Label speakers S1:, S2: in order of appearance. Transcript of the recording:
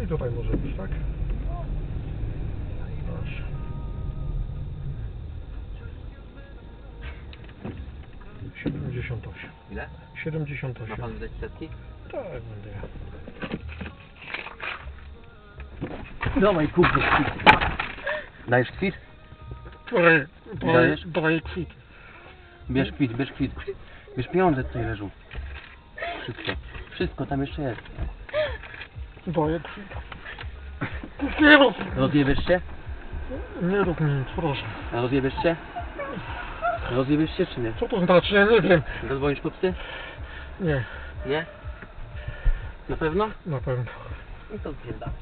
S1: I tutaj może być, tak? Proszę. Siedemdziesiąt osiem.
S2: Ile?
S1: Siedemdziesiąt
S2: Ma
S1: osiem.
S2: pan dać setki?
S1: Tak, będę ja.
S2: Dawaj, kup kwit. Dajesz kwit?
S1: Daj, daj,
S2: Dajesz?
S1: daj kwit.
S2: Bierz kwit, bierz kwit. Bierz pieniądze tutaj leżą. Wszystko. Wszystko tam jeszcze jest.
S1: Daję kwit. Nie rób,
S2: Rozjebiesz się?
S1: nie rób mi nic, proszę.
S2: A rozjebiesz się? Rozjebiesz się czy nie?
S1: Co to znaczy? Ja nie wiem.
S2: Zadzwonisz po psy?
S1: Nie,
S2: Nie? Na pewno?
S1: na pewno.
S2: No to zwiedzamy.